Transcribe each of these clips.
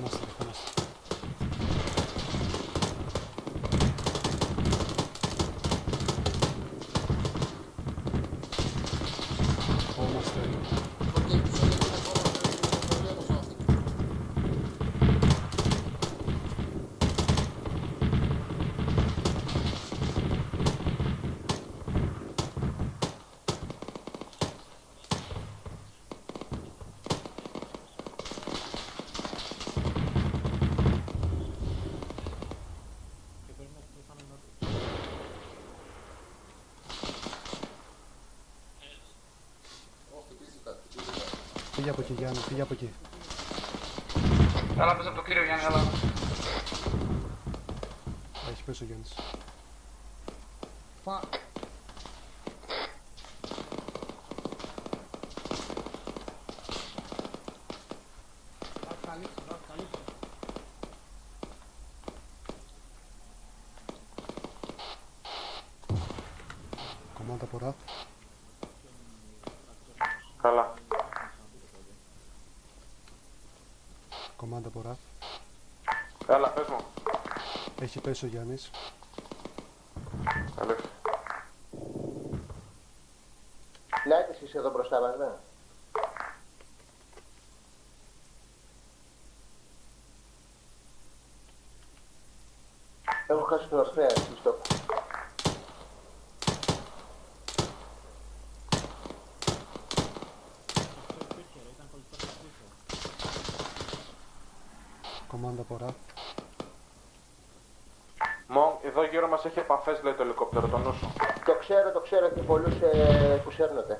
δεχόμαστε, δεχόμαστε. Δεχόμαστε. Οκ, τους έλεγε ακόμα το πρόβλημα στο αυτό. Ω, χτυπήθηκα, χτυπήθηκα. Φύγε από εκεί, Γιάννη, φύγε από εκεί. Έλα πες από το κύριο Γιάννη, έλα. Έχει πέσει ο Γιάννης. Πα. Κομμάτα από ραφ. Καλά. Κομμάτα από ραφ. Έλα, πες μου. Έχει πέσει ο Γιάννης. Αλήθεια. Φυλάτε εσείς εδώ μπροστά μας, ναι. Έχω χάσει τον Αστρέα, εσύ στο. Κομμάτα από ραφ. Μον, εδώ γύρω μας έχει επαφές, λέει το ελικόπτερο, το νου σου. Το ξέρω, το ξέρω και πολλούς ε, που σέρνονται.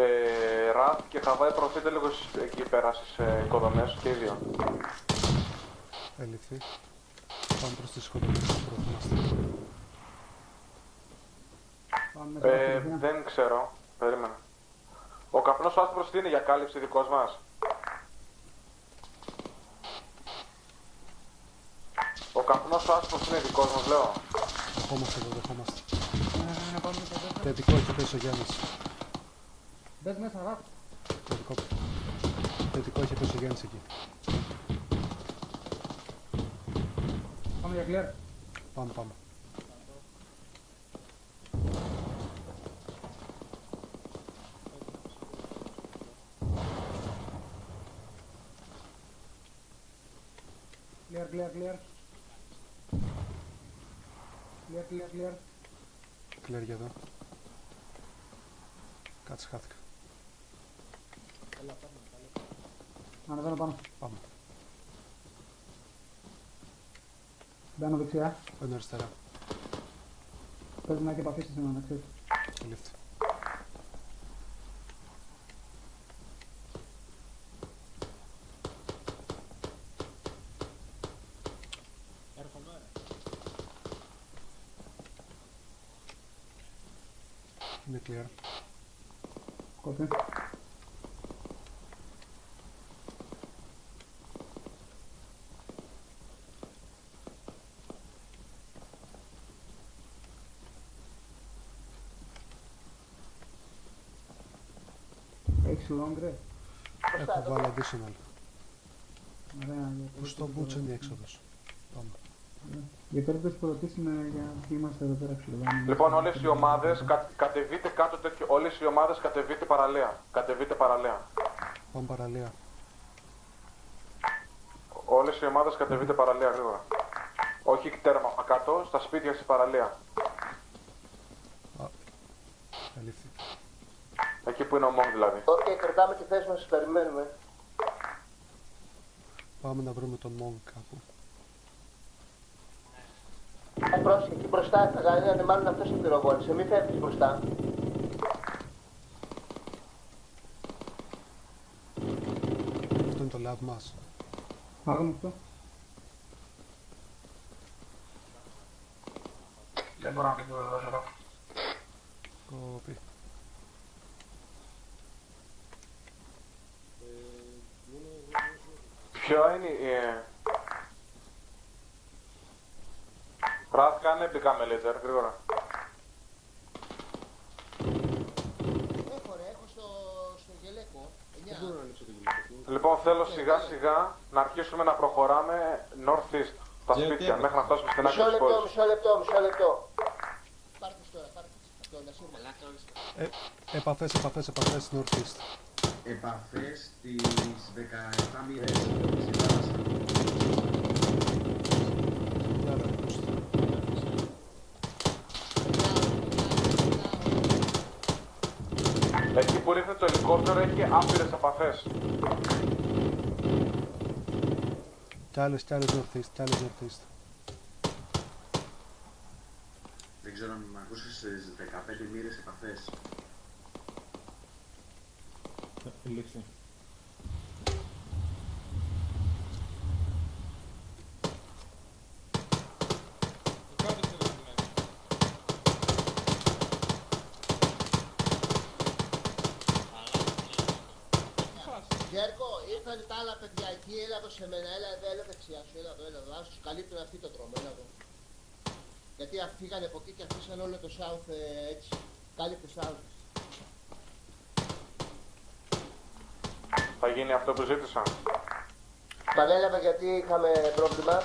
Ε, Ραφ και Χαβάη προωθείτε λίγο στις- εκεί πέρα στις ε, οικοδομές και οι δύο. Ελειφθεί. Πάμε προς τις οικοδομές που προωθούμαστε. Ε, δεν ξέρω. Περίμενα. Ο καπνός ο άσπρος τι είναι για κάλυψη δικός μας; Ο καπνός ο άσπρος είναι δικός μας, λέω; Δεχόμαστε εδώ, δεχόμαστε. Να πάμε στο δεύτερο. Θετικό έχει πέσει ο Γιάννης. Μπες μέσα, ραφ. Θετικό. Θετικό έχει πέσει ο Γιάννης εκεί. Πάμε για clear. Πάμε, πάμε. Clear, clear, clear. Clear, clear, clear. Κλέρ εδώ. Κάτσε, χάθηκα. Ανεβαίνω πάνω. Πάμε. Μπαίνω δεξιά. Μπαίνω αριστερά. Πρέπει να έχει επαφή σε σήμερα, να ξέρεις. Ελειφθεί. Είναι clear. Κόπη. Έχεις long ρε. Έχω βάλει additional. Ωραία. για Πού στο περίπτωση boots είναι η που- έξοδος. Πάμε. Για περίπτωση που ρωτήσουμε για τι είμαστε εδώ πέρα ξυλοβάνοι. Λοιπόν, όλες οι ομάδες κα, κατεβείτε κάτω τέτοιο. Όλες οι ομάδες κατεβείτε παραλία. Κατεβείτε παραλία. Πάμε παραλία. Όλες οι ομάδες κατεβείτε παραλία γρήγορα. Όχι τέρμα κάτω, στα σπίτια στη παραλία. Ελειφθεί. Εκεί που είναι ο Μόγκ δηλαδή. Οκ, κρατάμε τη θέση μας, σας περιμένουμε. Πάμε να βρούμε τον Monk κάπου. Ε, πρόσεχε, εκεί μπροστά θα κάνει, μάλλον αυτός σε πυροβόλησε. Μην φεύγεις μπροστά. love μας. Άγνωστο. Δεν μπορώ να το δώσω εδώ. Κόπη. Ποιο είναι η... ε, Ραθ, κάνε μπικά με laser, γρήγορα. Έχω ρε, έχω στο, στο γελέκο. 9. Λοιπόν, θέλω σιγά σιγά να αρχίσουμε να προχωράμε north-east, τα σπίτια, μέχρι να φτάσουμε στην άκρη Μισό της λεπτό, πόλης. μισό λεπτό, μισό λεπτό. Πάρτε τώρα, πάρτε. Αυτό, να σύρμα. Επαφές, επαφές, επαφές northeast. Επαφές στις 17 μοίρες της θάλασσα. Για να ακούστε. Εκεί που ρίχνει το ελικόπτερο έχει άπειρες επαφές. Κι άλλες, κι άλλες northeast, κι άλλες northeast. Δεν ξέρω αν με ακούσεις στις 15 μοίρες επαφές. Λήξη. Γιώργο, ήρθαν τα άλλα παιδιά εκεί, έλα εδώ σε μένα, έλα εδώ, έλα δεξιά σου, έλα εδώ, έλα εδώ, άσους καλύπτουν αυτοί το δρόμο, έλα εδώ. Γιατί α- φύγανε από εκεί και αφήσαν όλο το south ε, έτσι, κάλυπτε south. Θα γίνει αυτό που ζήτησα. Πανέλαβα γιατί είχαμε πρόβλημα;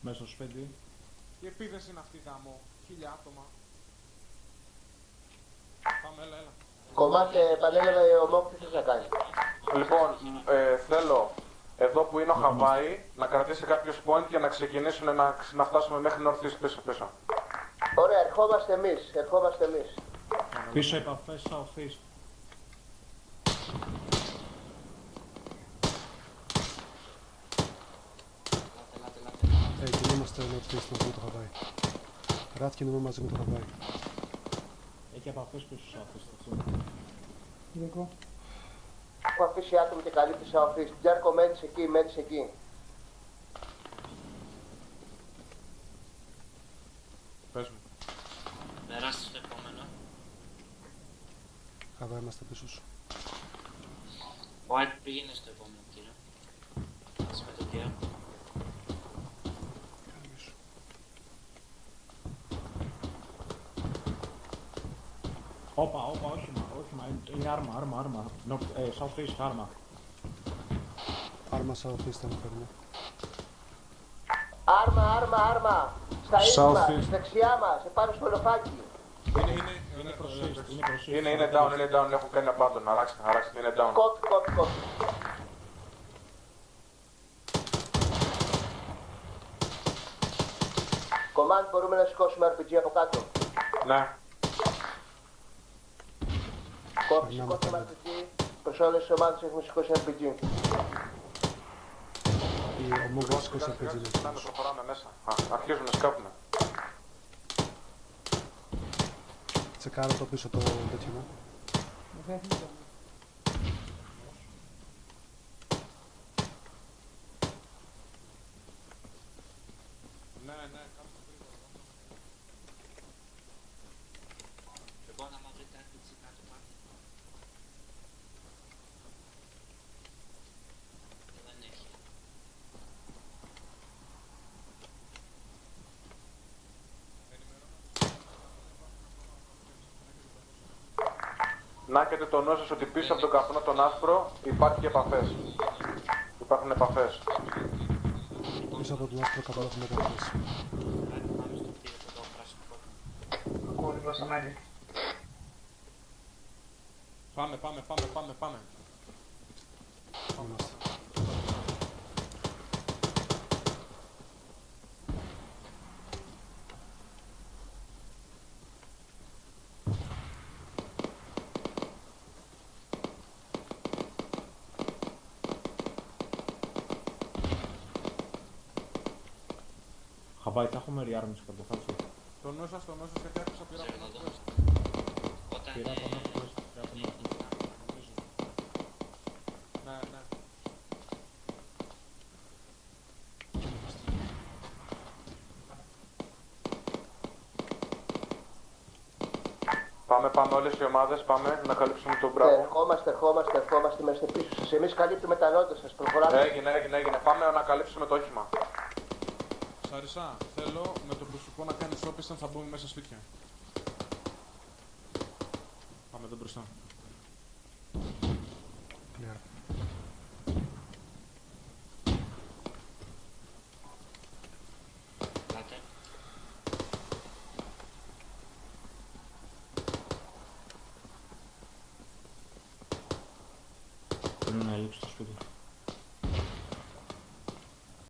Μέσω σπίτι. Τι επίθεση είναι αυτή γάμο, χίλια άτομα. Πάμε, έλα, έλα. Κομμάτι πανέλαβα ο Μόκ τι θες να κάνει; Λοιπόν, ε, θέλω εδώ που είναι ο Χαβάη να κρατήσει κάποιος point και να ξεκινήσουν να, να φτάσουμε μέχρι northeast πίσω πίσω. Ωραία, ερχόμαστε εμείς, ερχόμαστε εμείς. Πίσω επαφές southeast. Ε, κινούμαστε northeast μαζί με το Χαβάη. Ράτ κινούμε μαζί με το Χαβάη. Έχει επαφές πίσω southeast, έτσι. Λίγο. Έχω αφήσει άτομο και καλύπτει σε office. Τζέρκο μένεις εκεί, μένεις εκεί. Πες μου. Περάστε στο επόμενο. Χαβάη είμαστε πίσω σου. White πήγαινε στο επόμενο κύριο. Ας με το κύριο. Όπα, όπα, όχημα, όχημα. Είναι- Είναι άρμα, άρμα, άρμα. North, ε, southeast άρμα. Άρμα southeast θα φέρνω. Άρμα, άρμα, άρμα. Στα ίσμα, Southeast. δεξιά μας, επάνω στο λοφάκι. Είναι, είναι, Είναι είναι, προς ε, east, είναι προς east. Είναι, είναι down, είναι down, έχουν κάνει abandon, αράξτε, αράξτε, είναι down. Κόπ, κόπ, κόπ. Command, μπορούμε να σηκώσουμε RPG από κάτω; Ναι, Κόπ, Περνάμε σηκώσαμε πάλι. RPG. Προς όλες τις ομάδες έχουμε σηκώσει RPG. Η ομόγα σιγά σηκώσει σιγά RPG να ξεκινάμε, σηκώσει. προχωράμε μέσα. Α, αρχίζουν να σκάπουν. Τσεκάρω το πίσω το τέτοιο μου. ναι, ναι, κάτσε γρήγορα. Λοιπόν, άμα βρείτε RPG κάτω πάρτε. Δεν έχει. Να έχετε το νου σας ότι πίσω από τον καπνό τον άσπρο υπάρχει επαφές. Υπάρχουν επαφές. Πίσω από τον άσπρο καπνό έχουμε επαφές. Άρα, πάμε στο κτίριο το εδώ πράσινο κόκκινο. Ακούω λίγο στα μέλη. Πάμε, πάμε, πάμε, πάμε, πάμε. Είμαστε. Χαβάη, θα έχουμε rearms κατ' φάση. Το νου σας, το νου σας, γιατί άκουσα πήρα από Ξέρω τον εδώ. Northwest. Όταν Πήρα από νότο, πήρα από νότο. Νομίζω. Ναι, ναι. Πάμε, πάμε όλες οι ομάδες, πάμε να καλύψουμε τον μπράβο. Ερχόμαστε, ερχόμαστε, ερχόμαστε, είμαστε πίσω σας. Εμείς καλύπτουμε τα νότια σας, προχωράμε. Έγινε, έγινε, έγινε. Πάμε να καλύψουμε το όχημα. Σαρισά, θέλω με το προσωπικό να κάνεις όπισθεν θα μπούμε μέσα σπίτια. Πάμε εδώ μπροστά.